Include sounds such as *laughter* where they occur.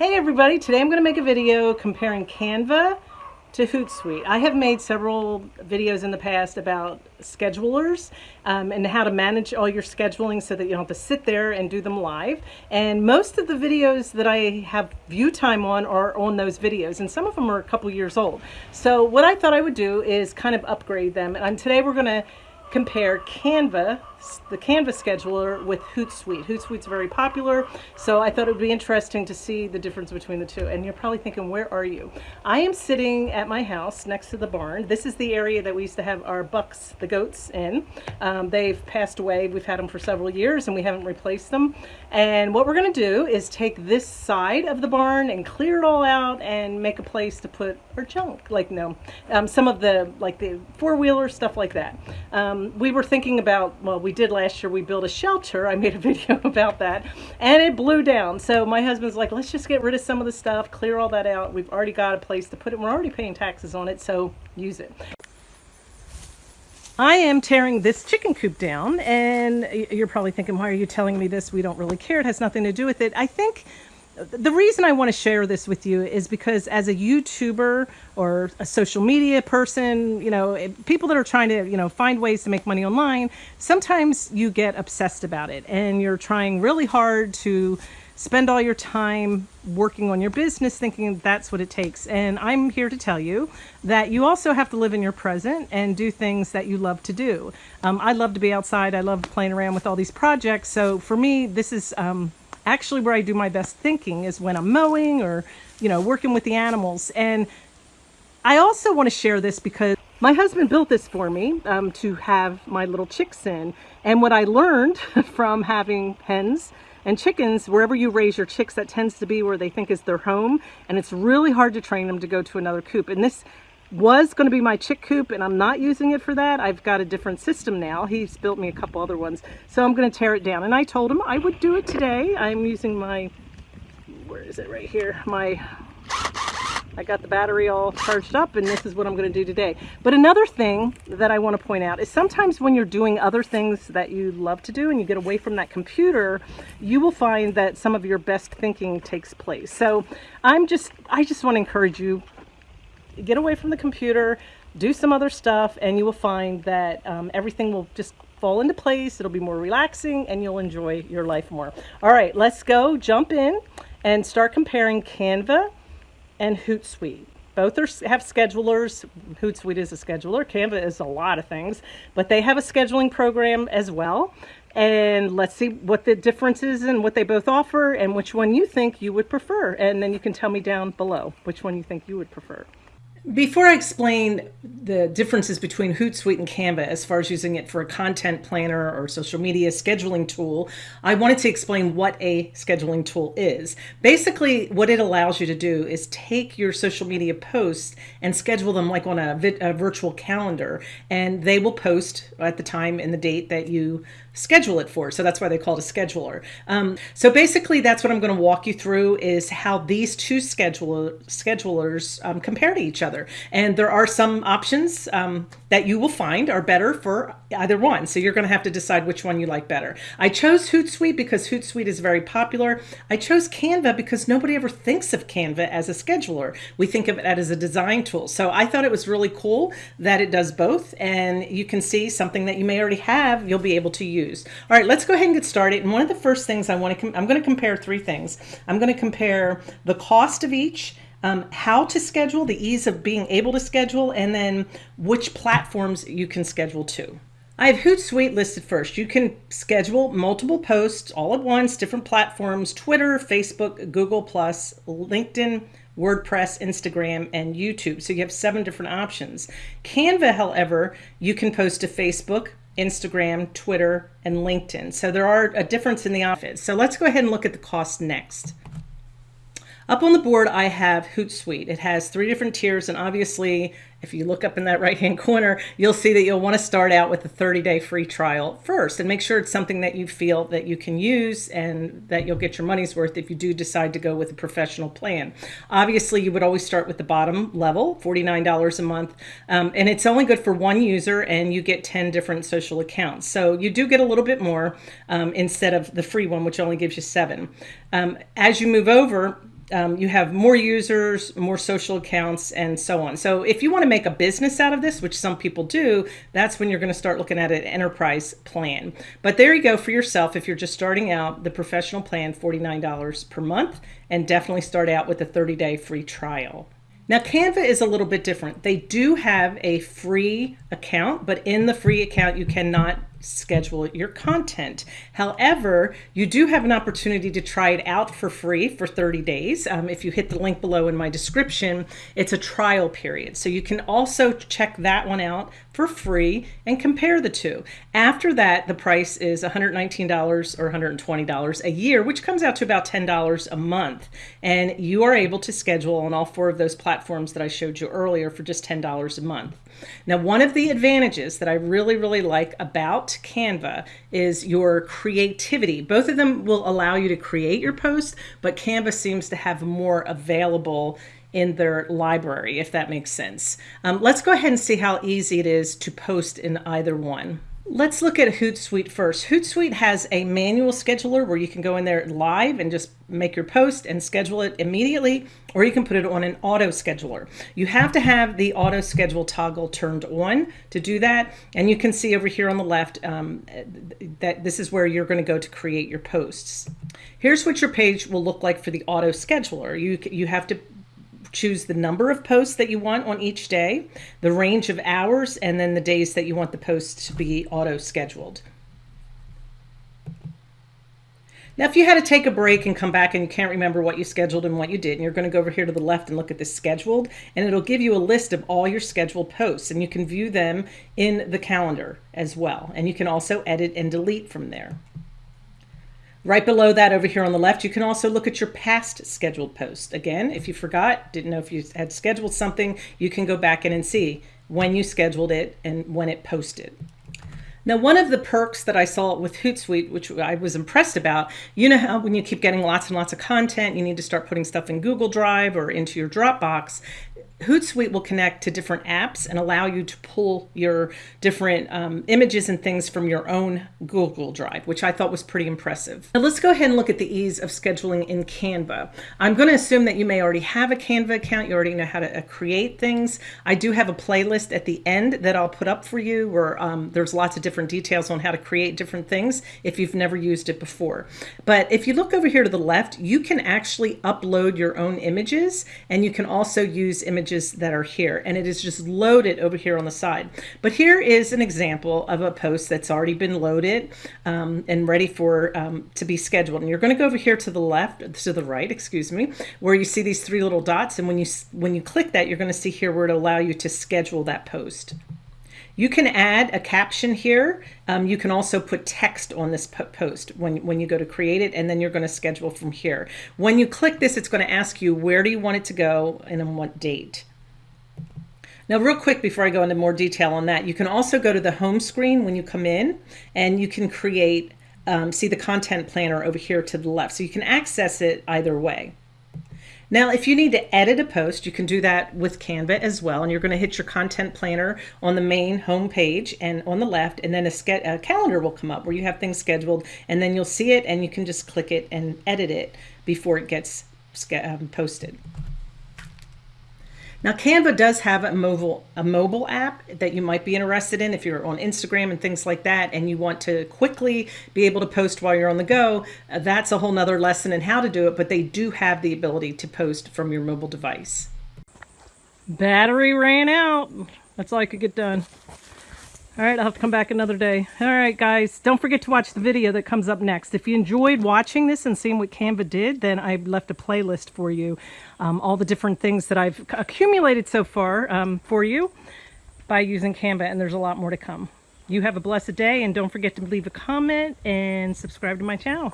Hey everybody, today I'm going to make a video comparing Canva to Hootsuite. I have made several videos in the past about schedulers um, and how to manage all your scheduling so that you don't have to sit there and do them live. And most of the videos that I have view time on are on those videos and some of them are a couple years old. So what I thought I would do is kind of upgrade them and today we're going to compare Canva, the Canva's scheduler with Hootsuite. Hootsuite's very popular, so I thought it would be interesting to see the difference between the two. And you're probably thinking, where are you? I am sitting at my house next to the barn. This is the area that we used to have our bucks, the goats, in. Um, they've passed away. We've had them for several years and we haven't replaced them. And what we're going to do is take this side of the barn and clear it all out and make a place to put our junk. Like, no, um, some of the, like the four-wheeler, stuff like that. Um, we were thinking about, well, we did last year, we built a shelter. I made a *laughs* video about that and it blew down. So my husband's like, let's just get rid of some of the stuff, clear all that out. We've already got a place to put it. We're already paying taxes on it, so use it. I am tearing this chicken coop down and you're probably thinking, why are you telling me this? We don't really care. It has nothing to do with it. I think the reason I want to share this with you is because as a YouTuber or a social media person, you know, people that are trying to, you know, find ways to make money online, sometimes you get obsessed about it and you're trying really hard to spend all your time working on your business thinking that's what it takes. And I'm here to tell you that you also have to live in your present and do things that you love to do. Um, I love to be outside. I love playing around with all these projects. So for me, this is um, actually where I do my best thinking is when I'm mowing or, you know, working with the animals. And I also want to share this because my husband built this for me um, to have my little chicks in. And what I learned *laughs* from having hens and chickens, wherever you raise your chicks, that tends to be where they think is their home. And it's really hard to train them to go to another coop. And this was going to be my chick coop and I'm not using it for that. I've got a different system now. He's built me a couple other ones. So I'm going to tear it down. And I told him I would do it today. I'm using my, where is it right here? My, I got the battery all charged up and this is what I'm going to do today. But another thing that I want to point out is sometimes when you're doing other things that you love to do and you get away from that computer, you will find that some of your best thinking takes place. So I'm just, I just want to encourage you get away from the computer, do some other stuff, and you will find that um, everything will just fall into place. It'll be more relaxing and you'll enjoy your life more. All right, let's go jump in and start comparing Canva and Hootsuite. Both are, have schedulers. Hootsuite is a scheduler. Canva is a lot of things, but they have a scheduling program as well. And let's see what the difference is and what they both offer and which one you think you would prefer. And then you can tell me down below which one you think you would prefer. Before I explain the differences between Hootsuite and Canva as far as using it for a content planner or social media scheduling tool, I wanted to explain what a scheduling tool is. Basically, what it allows you to do is take your social media posts and schedule them like on a, a virtual calendar, and they will post at the time and the date that you schedule it for. So that's why they call it a scheduler. Um, so basically that's what I'm going to walk you through is how these two scheduler, schedulers um, compare to each other. And there are some options um, that you will find are better for either one. So you're going to have to decide which one you like better. I chose Hootsuite because Hootsuite is very popular. I chose Canva because nobody ever thinks of Canva as a scheduler. We think of it as a design tool. So I thought it was really cool that it does both. And you can see something that you may already have, you'll be able to use All right, let's go ahead and get started. And one of the first things I want to, I'm going to compare three things. I'm going to compare the cost of each, um, how to schedule, the ease of being able to schedule, and then which platforms you can schedule to. I have Hootsuite listed first. You can schedule multiple posts all at once, different platforms, Twitter, Facebook, Google+, LinkedIn, WordPress, Instagram, and YouTube. So you have seven different options. Canva, however, you can post to Facebook, Instagram, Twitter, and LinkedIn. So there are a difference in the office. So let's go ahead and look at the cost next. Up on the board, I have Hootsuite. It has three different tiers, and obviously, if you look up in that right-hand corner, you'll see that you'll want to start out with a 30-day free trial first and make sure it's something that you feel that you can use and that you'll get your money's worth if you do decide to go with a professional plan. Obviously, you would always start with the bottom level, $49 a month, um, and it's only good for one user, and you get 10 different social accounts. So you do get a little bit more um, instead of the free one, which only gives you seven. Um, as you move over, um, you have more users, more social accounts, and so on. So if you want to make a business out of this, which some people do, that's when you're going to start looking at an enterprise plan. But there you go for yourself. If you're just starting out, the professional plan, $49 per month, and definitely start out with a 30 day free trial. Now Canva is a little bit different. They do have a free account, but in the free account, you cannot schedule your content. However, you do have an opportunity to try it out for free for 30 days. Um, if you hit the link below in my description, it's a trial period. So you can also check that one out for free and compare the two. After that, the price is $119 or $120 a year, which comes out to about $10 a month. And you are able to schedule on all four of those platforms that I showed you earlier for just $10 a month. Now, one of the advantages that I really, really like about Canva is your creativity. Both of them will allow you to create your post, but Canva seems to have more available in their library, if that makes sense. Um, let's go ahead and see how easy it is to post in either one. Let's look at Hootsuite first. Hootsuite has a manual scheduler where you can go in there live and just make your post and schedule it immediately, or you can put it on an auto scheduler. You have to have the auto schedule toggle turned on to do that. And you can see over here on the left um, that this is where you're going to go to create your posts. Here's what your page will look like for the auto scheduler. You, you have to choose the number of posts that you want on each day, the range of hours, and then the days that you want the posts to be auto scheduled. Now, if you had to take a break and come back and you can't remember what you scheduled and what you did, and you're going to go over here to the left and look at the scheduled, and it'll give you a list of all your scheduled posts, and you can view them in the calendar as well. And you can also edit and delete from there. Right below that over here on the left, you can also look at your past scheduled posts. Again, if you forgot, didn't know if you had scheduled something, you can go back in and see when you scheduled it and when it posted. Now, one of the perks that I saw with Hootsuite, which I was impressed about, you know how when you keep getting lots and lots of content, you need to start putting stuff in Google Drive or into your Dropbox. Hootsuite will connect to different apps and allow you to pull your different um, images and things from your own Google Drive, which I thought was pretty impressive. Now let's go ahead and look at the ease of scheduling in Canva. I'm going to assume that you may already have a Canva account. You already know how to uh, create things. I do have a playlist at the end that I'll put up for you where um, there's lots of different details on how to create different things if you've never used it before. But if you look over here to the left, you can actually upload your own images and you can also use images images that are here and it is just loaded over here on the side. But here is an example of a post that's already been loaded um, and ready for um, to be scheduled. And you're going to go over here to the left, to the right, excuse me, where you see these three little dots. And when you when you click that, you're going to see here where it allow you to schedule that post. You can add a caption here. Um, you can also put text on this post when, when you go to create it, and then you're going to schedule from here. When you click this, it's going to ask you where do you want it to go and on what date. Now, real quick, before I go into more detail on that, you can also go to the home screen when you come in, and you can create, um, see the content planner over here to the left. So you can access it either way. Now, if you need to edit a post, you can do that with Canva as well. And you're going to hit your content planner on the main home page and on the left, and then a, a, calendar will come up where you have things scheduled, and then you'll see it and you can just click it and edit it before it gets um, posted. Now Canva does have a mobile a mobile app that you might be interested in if you're on Instagram and things like that and you want to quickly be able to post while you're on the go. Uh, that's a whole nother lesson in how to do it, but they do have the ability to post from your mobile device. Battery ran out. That's all I could get done. All right, I'll have to come back another day. All right, guys, don't forget to watch the video that comes up next. If you enjoyed watching this and seeing what Canva did, then I've left a playlist for you. Um, all the different things that I've accumulated so far um, for you by using Canva, and there's a lot more to come. You have a blessed day, and don't forget to leave a comment and subscribe to my channel.